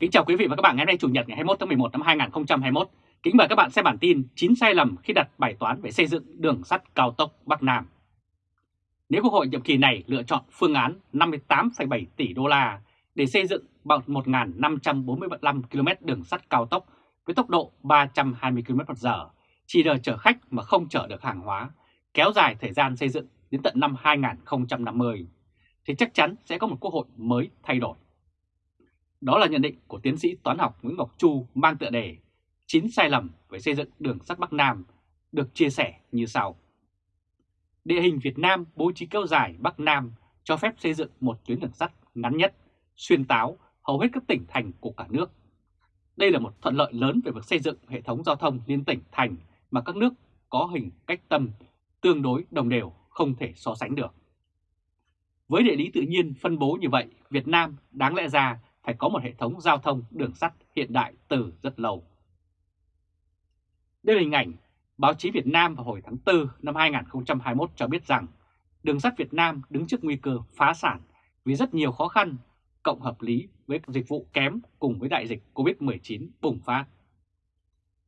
Kính chào quý vị và các bạn ngày hôm nay Chủ nhật ngày 21 tháng 11 năm 2021. Kính mời các bạn xem bản tin 9 sai lầm khi đặt bài toán về xây dựng đường sắt cao tốc Bắc Nam. Nếu Quốc hội nhiệm kỳ này lựa chọn phương án 58,7 tỷ đô la để xây dựng bằng 1.545 km đường sắt cao tốc với tốc độ 320 km/h, chỉ đợi chở khách mà không chở được hàng hóa, kéo dài thời gian xây dựng đến tận năm 2050, thì chắc chắn sẽ có một quốc hội mới thay đổi. Đó là nhận định của tiến sĩ toán học Nguyễn Ngọc Chu mang tựa đề 9 sai lầm về xây dựng đường sắt Bắc Nam được chia sẻ như sau. Địa hình Việt Nam bố trí kéo dài Bắc Nam cho phép xây dựng một tuyến đường sắt ngắn nhất, xuyên táo hầu hết các tỉnh thành của cả nước. Đây là một thuận lợi lớn về việc xây dựng hệ thống giao thông liên tỉnh thành mà các nước có hình cách tâm tương đối đồng đều không thể so sánh được. Với địa lý tự nhiên phân bố như vậy, Việt Nam đáng lẽ ra phải có một hệ thống giao thông đường sắt hiện đại từ rất lâu. Đây là hình ảnh báo chí Việt Nam vào hồi tháng 4 năm 2021 cho biết rằng đường sắt Việt Nam đứng trước nguy cơ phá sản vì rất nhiều khó khăn cộng hợp lý với dịch vụ kém cùng với đại dịch Covid-19 bùng phát.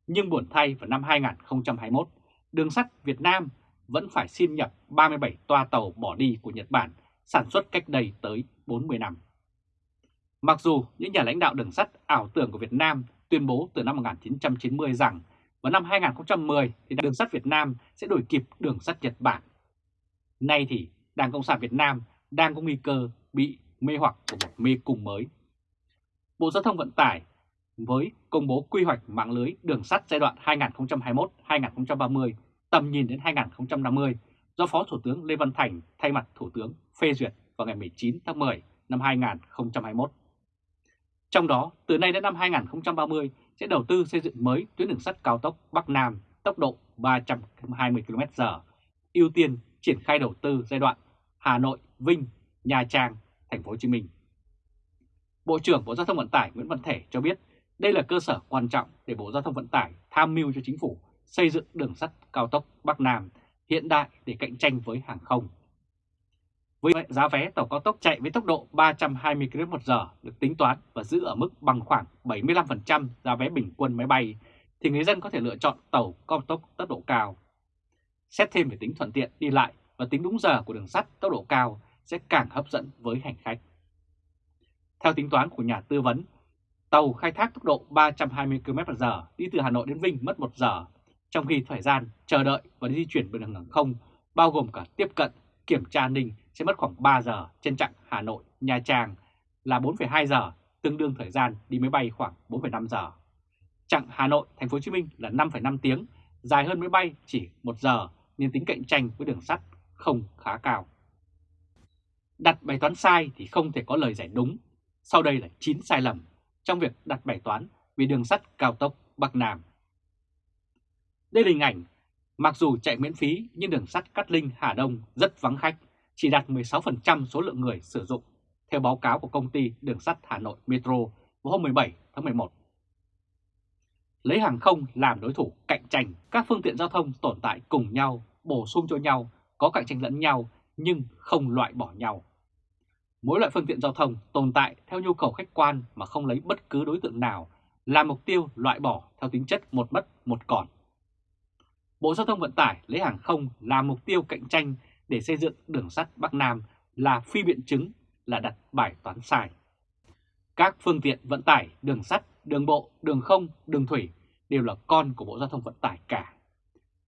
Nhưng buồn thay vào năm 2021, đường sắt Việt Nam vẫn phải xin nhập 37 toa tàu bỏ đi của Nhật Bản sản xuất cách đây tới 40 năm. Mặc dù những nhà lãnh đạo đường sắt ảo tưởng của Việt Nam tuyên bố từ năm 1990 rằng vào năm 2010 thì đường sắt Việt Nam sẽ đổi kịp đường sắt Nhật Bản. Nay thì Đảng Cộng sản Việt Nam đang có nguy cơ bị mê hoặc của một mê cung mới. Bộ Giao thông Vận tải với công bố quy hoạch mạng lưới đường sắt giai đoạn 2021-2030 tầm nhìn đến 2050 do Phó Thủ tướng Lê Văn Thành thay mặt Thủ tướng phê duyệt vào ngày 19 tháng 10 năm 2021. Trong đó, từ nay đến năm 2030 sẽ đầu tư xây dựng mới tuyến đường sắt cao tốc Bắc Nam tốc độ 320 km/h, ưu tiên triển khai đầu tư giai đoạn Hà Nội, Vinh, Nha Trang, Thành phố Hồ Chí Minh. Bộ trưởng Bộ Giao thông Vận tải Nguyễn Văn Thể cho biết đây là cơ sở quan trọng để Bộ Giao thông Vận tải tham mưu cho chính phủ xây dựng đường sắt cao tốc Bắc Nam hiện đại để cạnh tranh với hàng không. Với giá vé tàu cao tốc chạy với tốc độ 320 km/h được tính toán và giữ ở mức bằng khoảng 75% giá vé bình quân máy bay, thì người dân có thể lựa chọn tàu cao tốc tốc độ cao. Xét thêm về tính thuận tiện đi lại và tính đúng giờ của đường sắt tốc độ cao sẽ càng hấp dẫn với hành khách. Theo tính toán của nhà tư vấn, tàu khai thác tốc độ 320 km/h đi từ Hà Nội đến Vinh mất 1 giờ, trong khi thời gian chờ đợi và di chuyển bằng đường hàng không bao gồm cả tiếp cận, kiểm tra an ninh sẽ mất khoảng 3 giờ trên chặng Hà Nội Nha Trang là 4,2 giờ, tương đương thời gian đi máy bay khoảng 4,5 giờ. Chặng Hà Nội Thành phố Hồ Chí Minh là 5,5 tiếng, dài hơn máy bay chỉ 1 giờ nên tính cạnh tranh với đường sắt không khá cao. Đặt bài toán sai thì không thể có lời giải đúng. Sau đây là 9 sai lầm trong việc đặt bài toán vì đường sắt cao tốc Bắc Nam. Đây là hình ảnh, mặc dù chạy miễn phí nhưng đường sắt Cát Linh Hà Đông rất vắng khách chỉ đạt 16% số lượng người sử dụng, theo báo cáo của công ty đường sắt Hà Nội Metro vào hôm 17 tháng 11. Lấy hàng không làm đối thủ cạnh tranh, các phương tiện giao thông tồn tại cùng nhau, bổ sung cho nhau, có cạnh tranh lẫn nhau nhưng không loại bỏ nhau. Mỗi loại phương tiện giao thông tồn tại theo nhu cầu khách quan mà không lấy bất cứ đối tượng nào là mục tiêu loại bỏ theo tính chất một mất một còn. Bộ Giao thông Vận tải lấy hàng không là mục tiêu cạnh tranh để xây dựng đường sắt Bắc Nam là phi biện chứng là đặt bài toán sai. Các phương tiện vận tải đường sắt, đường bộ, đường không, đường thủy đều là con của Bộ Giao thông Vận tải cả.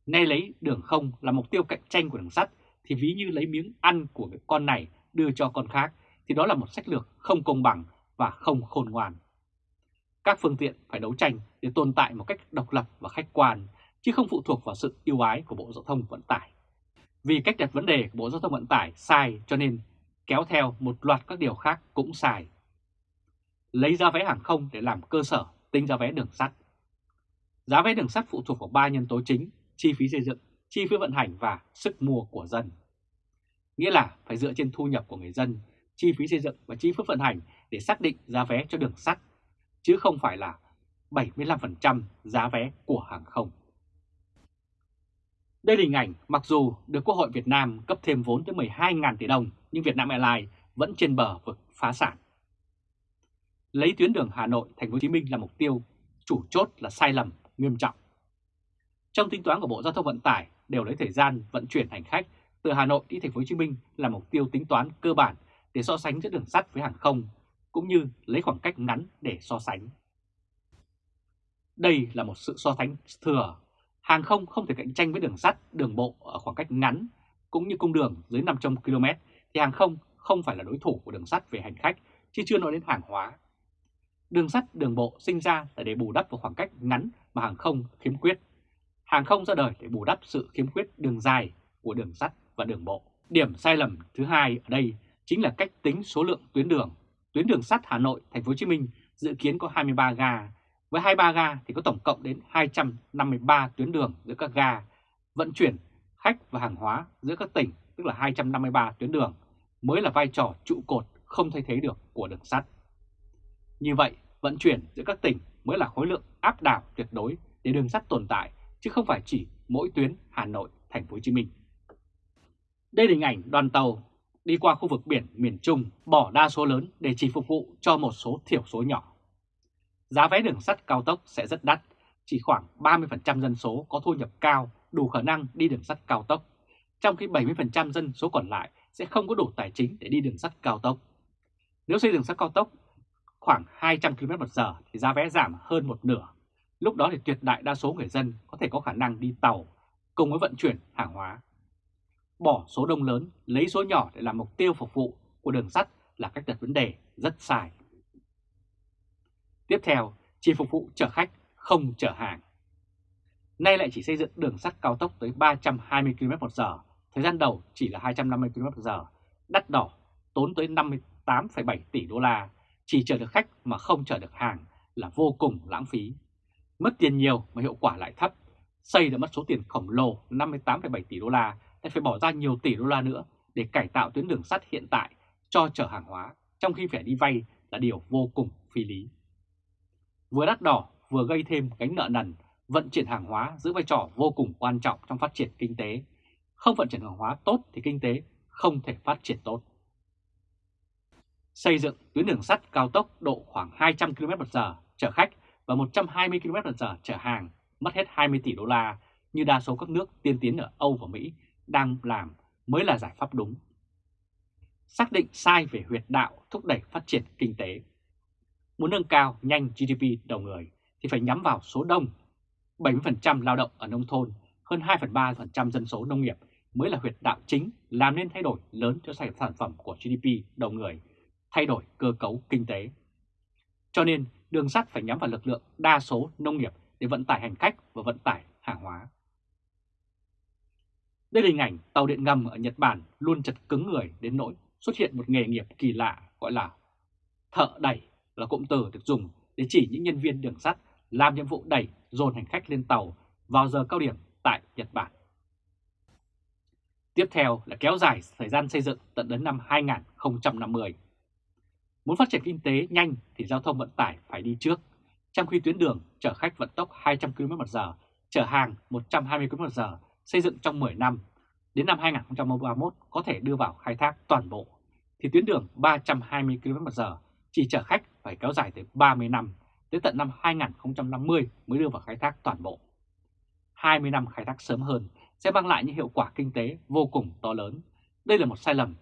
Nay lấy đường không là mục tiêu cạnh tranh của đường sắt thì ví như lấy miếng ăn của con này đưa cho con khác thì đó là một sách lược không công bằng và không khôn ngoan. Các phương tiện phải đấu tranh để tồn tại một cách độc lập và khách quan, chứ không phụ thuộc vào sự yêu ái của Bộ Giao thông Vận tải. Vì cách đặt vấn đề của Bộ Giao thông Vận tải sai cho nên kéo theo một loạt các điều khác cũng sai. Lấy giá vé hàng không để làm cơ sở tính giá vé đường sắt. Giá vé đường sắt phụ thuộc vào ba nhân tố chính, chi phí xây dựng, chi phí vận hành và sức mua của dân. Nghĩa là phải dựa trên thu nhập của người dân, chi phí xây dựng và chi phí vận hành để xác định giá vé cho đường sắt, chứ không phải là 75% giá vé của hàng không. Đây là hình ảnh mặc dù được Quốc hội Việt Nam cấp thêm vốn tới 12.000 tỷ đồng nhưng Vietnam Airlines vẫn trên bờ vực phá sản. lấy tuyến đường Hà Nội Thành phố Hồ Chí Minh là mục tiêu chủ chốt là sai lầm nghiêm trọng. Trong tính toán của Bộ Giao thông Vận tải đều lấy thời gian vận chuyển hành khách từ Hà Nội đi Thành phố Hồ Chí Minh là mục tiêu tính toán cơ bản để so sánh giữa đường sắt với hàng không, cũng như lấy khoảng cách ngắn để so sánh. Đây là một sự so sánh thừa. Hàng không không thể cạnh tranh với đường sắt, đường bộ ở khoảng cách ngắn, cũng như cung đường dưới 500 km thì hàng không không phải là đối thủ của đường sắt về hành khách, chứ chưa nói đến hàng hóa. Đường sắt, đường bộ sinh ra là để bù đắp vào khoảng cách ngắn mà hàng không khiếm khuyết. Hàng không ra đời để bù đắp sự khiếm khuyết đường dài của đường sắt và đường bộ. Điểm sai lầm thứ hai ở đây chính là cách tính số lượng tuyến đường. Tuyến đường sắt Hà Nội, Thành phố Hồ Chí Minh dự kiến có 23 ga, với 23 ga thì có tổng cộng đến 253 tuyến đường giữa các ga, vận chuyển khách và hàng hóa giữa các tỉnh, tức là 253 tuyến đường, mới là vai trò trụ cột không thay thế được của đường sắt. Như vậy, vận chuyển giữa các tỉnh mới là khối lượng áp đảo tuyệt đối để đường sắt tồn tại, chứ không phải chỉ mỗi tuyến Hà Nội, Thành phố Hồ Chí Minh. Đây là hình ảnh đoàn tàu đi qua khu vực biển miền Trung bỏ đa số lớn để chỉ phục vụ cho một số thiểu số nhỏ. Giá vé đường sắt cao tốc sẽ rất đắt, chỉ khoảng 30% dân số có thu nhập cao đủ khả năng đi đường sắt cao tốc, trong khi 70% dân số còn lại sẽ không có đủ tài chính để đi đường sắt cao tốc. Nếu xây đường sắt cao tốc khoảng 200 km/h thì giá vé giảm hơn một nửa. Lúc đó thì tuyệt đại đa số người dân có thể có khả năng đi tàu cùng với vận chuyển hàng hóa. Bỏ số đông lớn, lấy số nhỏ để làm mục tiêu phục vụ của đường sắt là cách đặt vấn đề rất sai. Tiếp theo, chỉ phục vụ chở khách, không chở hàng. Nay lại chỉ xây dựng đường sắt cao tốc tới 320 km/h, thời gian đầu chỉ là 250 km/h, đắt đỏ, tốn tới 58,7 tỷ đô la, chỉ chở được khách mà không chở được hàng là vô cùng lãng phí. Mất tiền nhiều mà hiệu quả lại thấp, xây đã mất số tiền khổng lồ 58,7 tỷ đô la, lại phải bỏ ra nhiều tỷ đô la nữa để cải tạo tuyến đường sắt hiện tại cho chở hàng hóa, trong khi phải đi vay là điều vô cùng phi lý. Vừa đắt đỏ vừa gây thêm gánh nợ nần, vận chuyển hàng hóa giữ vai trò vô cùng quan trọng trong phát triển kinh tế. Không vận chuyển hàng hóa tốt thì kinh tế không thể phát triển tốt. Xây dựng tuyến đường sắt cao tốc độ khoảng 200 km/h chở khách và 120 km/h chở hàng mất hết 20 tỷ đô la như đa số các nước tiên tiến ở Âu và Mỹ đang làm mới là giải pháp đúng. Xác định sai về huyệt đạo thúc đẩy phát triển kinh tế. Muốn nâng cao nhanh GDP đầu người thì phải nhắm vào số đông. 70% lao động ở nông thôn, hơn 2 phần 3% dân số nông nghiệp mới là huyệt đạo chính làm nên thay đổi lớn cho sản phẩm của GDP đầu người, thay đổi cơ cấu kinh tế. Cho nên đường sắt phải nhắm vào lực lượng đa số nông nghiệp để vận tải hành khách và vận tải hàng hóa. Đây là hình ảnh tàu điện ngầm ở Nhật Bản luôn chật cứng người đến nỗi xuất hiện một nghề nghiệp kỳ lạ gọi là thợ đẩy là cụm từ được dùng để chỉ những nhân viên đường sắt làm nhiệm vụ đẩy dồn hành khách lên tàu vào giờ cao điểm tại Nhật Bản. Tiếp theo là kéo dài thời gian xây dựng tận đến năm 2050. Muốn phát triển kinh tế nhanh thì giao thông vận tải phải đi trước, trong khi tuyến đường chở khách vận tốc 200 km/h, chở hàng 120 km/h xây dựng trong 10 năm, đến năm 2031 có thể đưa vào khai thác toàn bộ, thì tuyến đường 320 km/h chỉ chở khách phải kéo dài tới 30 năm, tới tận năm 2050 mới đưa vào khai thác toàn bộ. 20 năm khai thác sớm hơn sẽ mang lại những hiệu quả kinh tế vô cùng to lớn. Đây là một sai lầm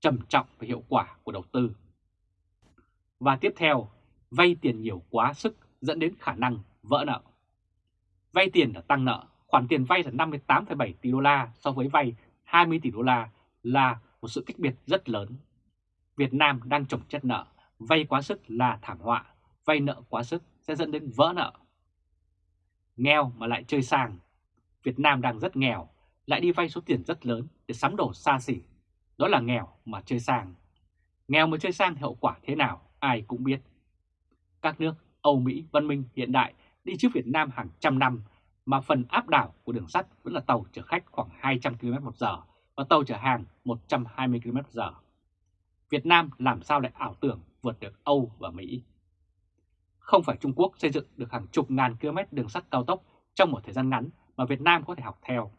trầm trọng về hiệu quả của đầu tư. Và tiếp theo, vay tiền nhiều quá sức dẫn đến khả năng vỡ nợ. Vay tiền là tăng nợ, khoản tiền vay là 58,7 tỷ đô la so với vay 20 tỷ đô la là một sự cách biệt rất lớn. Việt Nam đang trồng chất nợ vay quá sức là thảm họa, vay nợ quá sức sẽ dẫn đến vỡ nợ. Nghèo mà lại chơi sang, Việt Nam đang rất nghèo, lại đi vay số tiền rất lớn để sắm đồ xa xỉ, đó là nghèo mà chơi sang. Nghèo mà chơi sang hậu quả thế nào ai cũng biết. Các nước Âu Mỹ văn minh hiện đại đi trước Việt Nam hàng trăm năm mà phần áp đảo của đường sắt vẫn là tàu chở khách khoảng 200 km một giờ và tàu chở hàng 120 km một giờ. Việt Nam làm sao lại ảo tưởng vượt được Âu và Mỹ. Không phải Trung Quốc xây dựng được hàng chục ngàn km đường sắt cao tốc trong một thời gian ngắn mà Việt Nam có thể học theo.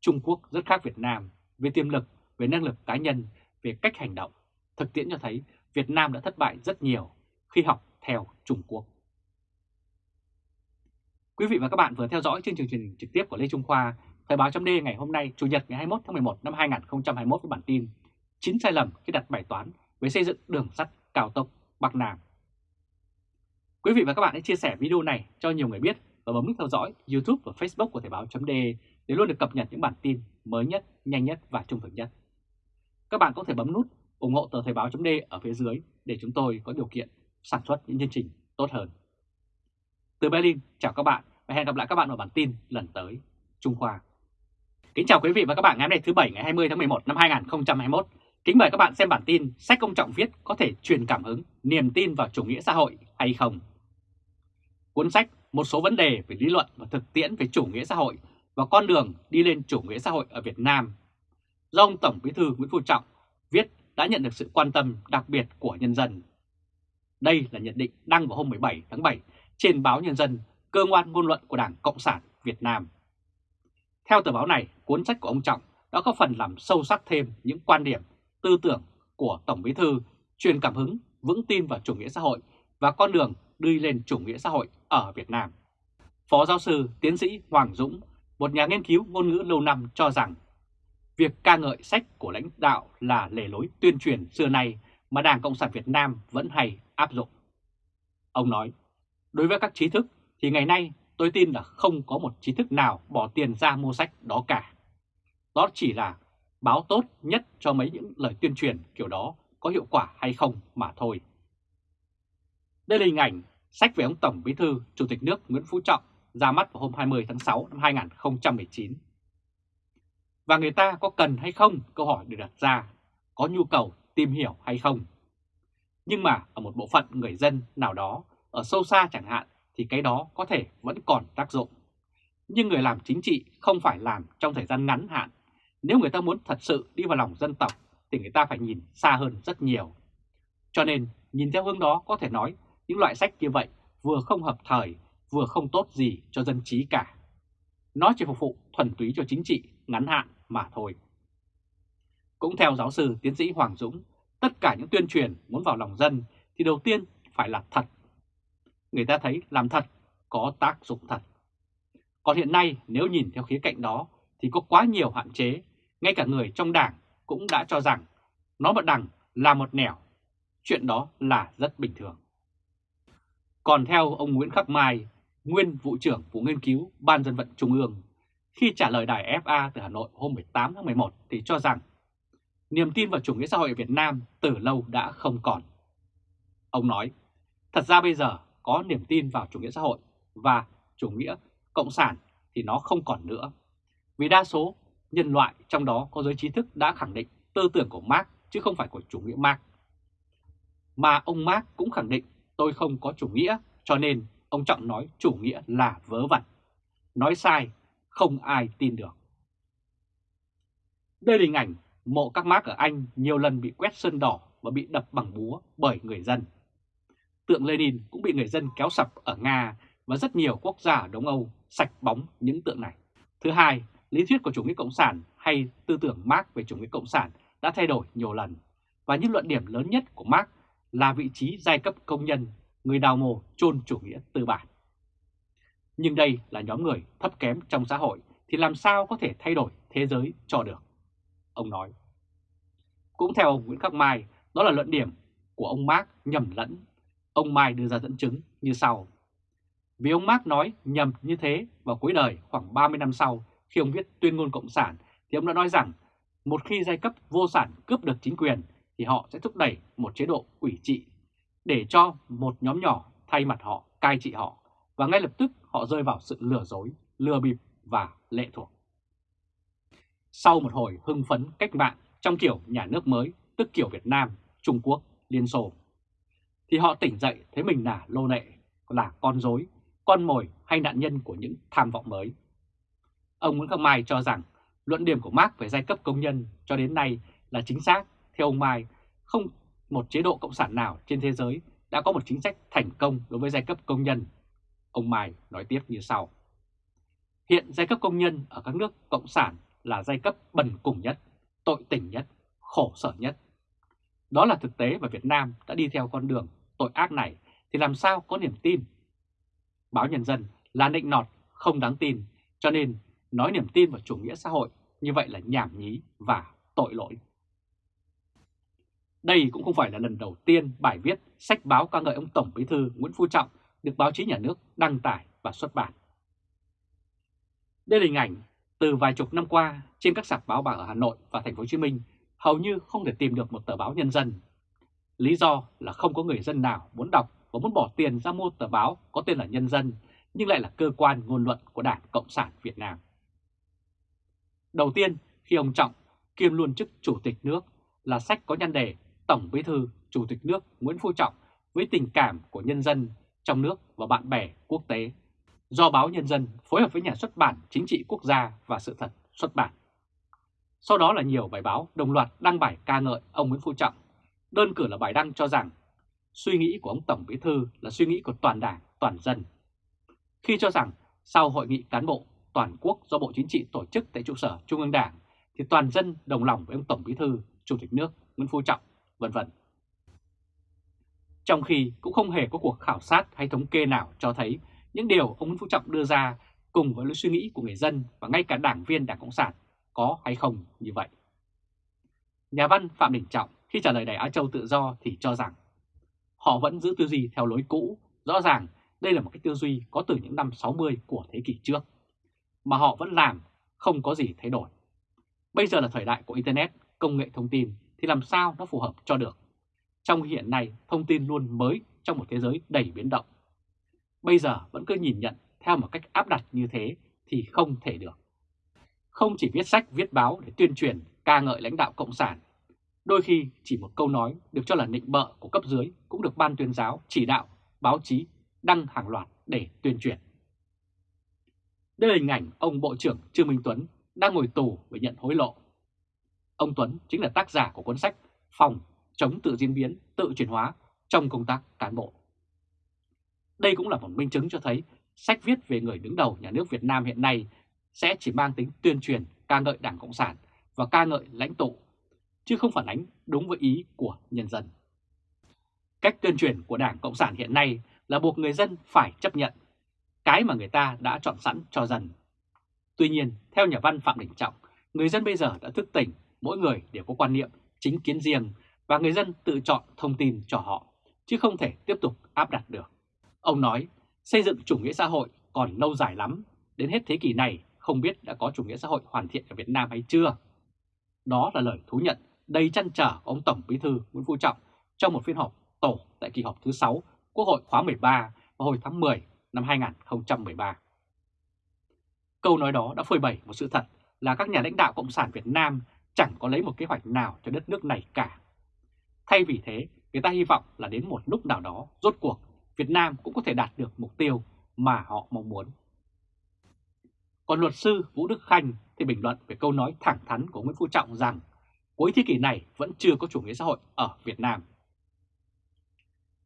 Trung Quốc rất khác Việt Nam về tiềm lực, về năng lực cá nhân, về cách hành động. Thực tiễn cho thấy Việt Nam đã thất bại rất nhiều, khi học theo Trung Quốc. Quý vị và các bạn vừa theo dõi chương trình truyền hình trực tiếp của Lê Trung Khoa, Thời báo chấm ngày hôm nay, Chủ nhật ngày 21 tháng 11 năm 2021 với bản tin 9 sai lầm khi đặt bài toán về xây dựng đường sắt cao tốc Bắc Nam. Quý vị và các bạn hãy chia sẻ video này cho nhiều người biết và bấm nút theo dõi YouTube và Facebook của Thời báo.de để luôn được cập nhật những bản tin mới nhất, nhanh nhất và trung thực nhất. Các bạn có thể bấm nút ủng hộ tờ Thời báo.de ở phía dưới để chúng tôi có điều kiện sản xuất những chương trình tốt hơn. Từ Berlin, chào các bạn và hẹn gặp lại các bạn ở bản tin lần tới. Trung Khoa. Kính chào quý vị và các bạn ngày hôm nay thứ Bảy ngày 20 tháng 11 năm 2021. Kính mời các bạn xem bản tin sách công trọng viết có thể truyền cảm hứng, niềm tin vào chủ nghĩa xã hội hay không. Cuốn sách Một số vấn đề về lý luận và thực tiễn về chủ nghĩa xã hội và con đường đi lên chủ nghĩa xã hội ở Việt Nam do ông Tổng Bí thư Nguyễn Phú Trọng viết đã nhận được sự quan tâm đặc biệt của nhân dân. Đây là nhận định đăng vào hôm 17 tháng 7 trên báo Nhân dân, cơ quan ngôn luận của Đảng Cộng sản Việt Nam. Theo tờ báo này, cuốn sách của ông Trọng đã có phần làm sâu sắc thêm những quan điểm, tư tưởng của Tổng Bí Thư truyền cảm hứng, vững tin vào chủ nghĩa xã hội và con đường đi lên chủ nghĩa xã hội ở Việt Nam. Phó giáo sư tiến sĩ Hoàng Dũng, một nhà nghiên cứu ngôn ngữ lâu năm cho rằng việc ca ngợi sách của lãnh đạo là lề lối tuyên truyền xưa nay mà Đảng Cộng sản Việt Nam vẫn hay áp dụng. Ông nói, đối với các trí thức thì ngày nay tôi tin là không có một trí thức nào bỏ tiền ra mua sách đó cả. Đó chỉ là báo tốt nhất cho mấy những lời tuyên truyền kiểu đó có hiệu quả hay không mà thôi. Đây là hình ảnh sách về ông Tổng Bí thư Chủ tịch nước Nguyễn Phú Trọng ra mắt vào hôm 20 tháng 6 năm 2019. Và người ta có cần hay không câu hỏi được đặt ra, có nhu cầu tìm hiểu hay không. Nhưng mà ở một bộ phận người dân nào đó, ở sâu xa chẳng hạn, thì cái đó có thể vẫn còn tác dụng. Nhưng người làm chính trị không phải làm trong thời gian ngắn hạn. Nếu người ta muốn thật sự đi vào lòng dân tộc thì người ta phải nhìn xa hơn rất nhiều. Cho nên nhìn theo hướng đó có thể nói những loại sách như vậy vừa không hợp thời vừa không tốt gì cho dân trí cả. Nó chỉ phục vụ thuần túy cho chính trị ngắn hạn mà thôi. Cũng theo giáo sư tiến sĩ Hoàng Dũng, tất cả những tuyên truyền muốn vào lòng dân thì đầu tiên phải là thật người ta thấy làm thật có tác dụng thật. Còn hiện nay nếu nhìn theo khía cạnh đó thì có quá nhiều hạn chế, ngay cả người trong đảng cũng đã cho rằng nó một đằng là một nẻo, chuyện đó là rất bình thường. Còn theo ông Nguyễn Khắc Mai, nguyên vụ trưởng vụ nghiên cứu Ban dân vận Trung ương, khi trả lời đài FA từ Hà Nội hôm 18 tháng 11 thì cho rằng niềm tin vào chủ nghĩa xã hội ở Việt Nam từ lâu đã không còn. Ông nói, thật ra bây giờ có niềm tin vào chủ nghĩa xã hội và chủ nghĩa cộng sản thì nó không còn nữa. Vì đa số nhân loại trong đó có giới trí thức đã khẳng định tư tưởng của Marx chứ không phải của chủ nghĩa Marx. Mà ông Marx cũng khẳng định tôi không có chủ nghĩa cho nên ông Trọng nói chủ nghĩa là vớ vẩn. Nói sai, không ai tin được. Đây là hình ảnh mộ các Marx ở Anh nhiều lần bị quét sơn đỏ và bị đập bằng búa bởi người dân tượng Lenin cũng bị người dân kéo sập ở Nga và rất nhiều quốc gia ở Đông Âu sạch bóng những tượng này. Thứ hai, lý thuyết của chủ nghĩa cộng sản hay tư tưởng Marx về chủ nghĩa cộng sản đã thay đổi nhiều lần và những luận điểm lớn nhất của Marx là vị trí giai cấp công nhân, người đào mồ chôn chủ nghĩa tư bản. Nhưng đây là nhóm người thấp kém trong xã hội thì làm sao có thể thay đổi thế giới cho được? Ông nói. Cũng theo ông Nguyễn Khắc Mai, đó là luận điểm của ông Marx nhầm lẫn Ông Mai đưa ra dẫn chứng như sau. Vì ông Marx nói nhầm như thế vào cuối đời khoảng 30 năm sau khi ông viết tuyên ngôn Cộng sản thì ông đã nói rằng một khi giai cấp vô sản cướp được chính quyền thì họ sẽ thúc đẩy một chế độ ủy trị để cho một nhóm nhỏ thay mặt họ cai trị họ và ngay lập tức họ rơi vào sự lừa dối, lừa bịp và lệ thuộc. Sau một hồi hưng phấn cách mạng trong kiểu nhà nước mới, tức kiểu Việt Nam, Trung Quốc, Liên Xô, thì họ tỉnh dậy thấy mình là lô nệ, là con dối, con mồi hay nạn nhân của những tham vọng mới. Ông Nguyễn Khắc Mai cho rằng luận điểm của Marx về giai cấp công nhân cho đến nay là chính xác. Theo ông Mai, không một chế độ cộng sản nào trên thế giới đã có một chính sách thành công đối với giai cấp công nhân. Ông Mai nói tiếp như sau. Hiện giai cấp công nhân ở các nước cộng sản là giai cấp bần cùng nhất, tội tình nhất, khổ sở nhất. Đó là thực tế và Việt Nam đã đi theo con đường tội ác này thì làm sao có niềm tin? Báo Nhân dân là nịnh nọt, không đáng tin, cho nên nói niềm tin vào chủ nghĩa xã hội, như vậy là nhảm nhí và tội lỗi. Đây cũng không phải là lần đầu tiên bài viết, sách báo ca ngợi ông Tổng Bí thư Nguyễn Phú Trọng được báo chí nhà nước đăng tải và xuất bản. Đây là hình ảnh từ vài chục năm qua trên các sạp báo bạc ở Hà Nội và Thành phố Hồ Chí Minh, hầu như không thể tìm được một tờ báo nhân dân. Lý do là không có người dân nào muốn đọc và muốn bỏ tiền ra mua tờ báo có tên là Nhân dân, nhưng lại là cơ quan ngôn luận của Đảng Cộng sản Việt Nam. Đầu tiên, khi ông Trọng kiêm luôn chức Chủ tịch nước là sách có nhan đề Tổng Bí thư Chủ tịch nước Nguyễn Phú Trọng với tình cảm của nhân dân trong nước và bạn bè quốc tế do báo Nhân dân phối hợp với nhà xuất bản Chính trị Quốc gia và Sự thật xuất bản. Sau đó là nhiều bài báo đồng loạt đăng bài ca ngợi ông Nguyễn Phú Trọng. Đơn cử là bài đăng cho rằng suy nghĩ của ông Tổng Bí Thư là suy nghĩ của toàn đảng, toàn dân. Khi cho rằng sau hội nghị cán bộ toàn quốc do Bộ Chính trị tổ chức tại trụ sở Trung ương Đảng thì toàn dân đồng lòng với ông Tổng Bí Thư, Chủ tịch nước Nguyễn Phú Trọng, vân vân. Trong khi cũng không hề có cuộc khảo sát hay thống kê nào cho thấy những điều ông Nguyễn Phú Trọng đưa ra cùng với lối suy nghĩ của người dân và ngay cả đảng viên Đảng Cộng sản có hay không như vậy. Nhà văn Phạm Đình Trọng khi trả lời Đài Á Châu Tự Do thì cho rằng họ vẫn giữ tư duy theo lối cũ, rõ ràng đây là một cái tư duy có từ những năm 60 của thế kỷ trước, mà họ vẫn làm, không có gì thay đổi. Bây giờ là thời đại của Internet, công nghệ thông tin thì làm sao nó phù hợp cho được. Trong hiện nay, thông tin luôn mới trong một thế giới đầy biến động. Bây giờ vẫn cứ nhìn nhận theo một cách áp đặt như thế thì không thể được. Không chỉ viết sách, viết báo để tuyên truyền, ca ngợi lãnh đạo Cộng sản. Đôi khi chỉ một câu nói được cho là nịnh bợ của cấp dưới cũng được ban tuyên giáo, chỉ đạo, báo chí đăng hàng loạt để tuyên truyền. Đây là hình ảnh ông Bộ trưởng Trương Minh Tuấn đang ngồi tù vì nhận hối lộ. Ông Tuấn chính là tác giả của cuốn sách Phòng chống tự diễn biến, tự chuyển hóa trong công tác cán bộ. Đây cũng là một minh chứng cho thấy sách viết về người đứng đầu nhà nước Việt Nam hiện nay sẽ chỉ mang tính tuyên truyền ca ngợi Đảng Cộng sản và ca ngợi lãnh tụ, chứ không phản ánh đúng với ý của nhân dân. Cách tuyên truyền của Đảng Cộng sản hiện nay là buộc người dân phải chấp nhận cái mà người ta đã chọn sẵn cho dân. Tuy nhiên, theo nhà văn Phạm Đình Trọng, người dân bây giờ đã thức tỉnh, mỗi người đều có quan niệm chính kiến riêng và người dân tự chọn thông tin cho họ, chứ không thể tiếp tục áp đặt được. Ông nói, xây dựng chủ nghĩa xã hội còn lâu dài lắm, đến hết thế kỷ này không biết đã có chủ nghĩa xã hội hoàn thiện ở Việt Nam hay chưa. Đó là lời thú nhận đầy chăn trở của ông Tổng Bí thư Nguyễn Phú Trọng trong một phiên họp tổ tại kỳ họp thứ 6 Quốc hội khóa 13 vào hồi tháng 10 năm 2013. Câu nói đó đã phơi bày một sự thật là các nhà lãnh đạo Cộng sản Việt Nam chẳng có lấy một kế hoạch nào cho đất nước này cả. Thay vì thế, người ta hy vọng là đến một lúc nào đó, rốt cuộc, Việt Nam cũng có thể đạt được mục tiêu mà họ mong muốn. Còn luật sư Vũ Đức Khanh thì bình luận về câu nói thẳng thắn của Nguyễn Phú Trọng rằng cuối thế kỷ này vẫn chưa có chủ nghĩa xã hội ở Việt Nam.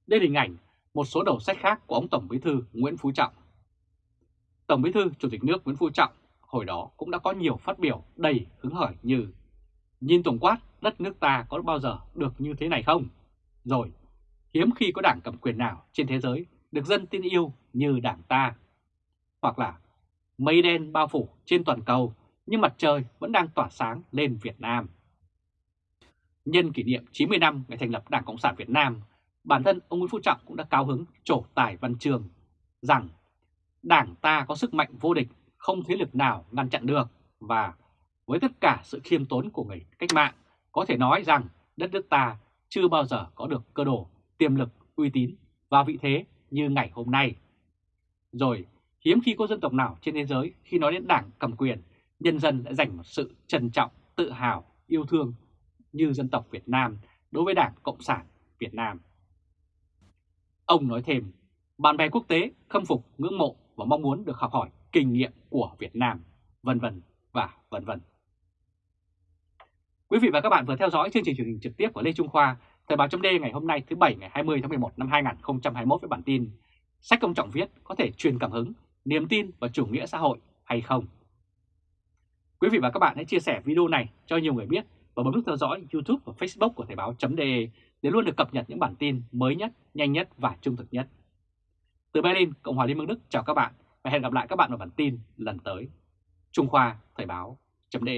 Đây là hình ảnh một số đầu sách khác của ông Tổng Bí thư Nguyễn Phú Trọng. Tổng Bí thư Chủ tịch nước Nguyễn Phú Trọng hồi đó cũng đã có nhiều phát biểu đầy hứng khởi như Nhìn tổng quát đất nước ta có bao giờ được như thế này không? Rồi, hiếm khi có đảng cầm quyền nào trên thế giới được dân tin yêu như đảng ta. Hoặc là mây đen bao phủ trên toàn cầu nhưng mặt trời vẫn đang tỏa sáng lên Việt Nam. Nhân kỷ niệm 90 năm ngày thành lập Đảng Cộng sản Việt Nam, bản thân ông Nguyễn Phú Trọng cũng đã cao hứng trổ tài văn trường rằng Đảng ta có sức mạnh vô địch, không thế lực nào ngăn chặn được và với tất cả sự khiêm tốn của người cách mạng, có thể nói rằng đất nước ta chưa bao giờ có được cơ đồ, tiềm lực, uy tín và vị thế như ngày hôm nay. Rồi, hiếm khi có dân tộc nào trên thế giới khi nói đến đảng cầm quyền, nhân dân đã dành một sự trân trọng, tự hào, yêu thương như dân tộc Việt Nam đối với Đảng Cộng sản Việt Nam. Ông nói thêm, bạn bè quốc tế khâm phục, ngưỡng mộ và mong muốn được học hỏi kinh nghiệm của Việt Nam, vân vân và vân vân. Quý vị và các bạn vừa theo dõi chương trình truyền hình trực tiếp của Lê Trung Khoa, Thời báo chấm ngày hôm nay thứ Bảy ngày 20 tháng 11 năm 2021 với bản tin Sách công trọng viết có thể truyền cảm hứng, niềm tin và chủ nghĩa xã hội hay không? Quý vị và các bạn hãy chia sẻ video này cho nhiều người biết và bấm nút theo dõi YouTube và Facebook của Thời báo chấm để luôn được cập nhật những bản tin mới nhất, nhanh nhất và trung thực nhất. Từ Berlin, Cộng hòa Liên bang Đức chào các bạn và hẹn gặp lại các bạn ở bản tin lần tới. Trung Khoa Thời báo.de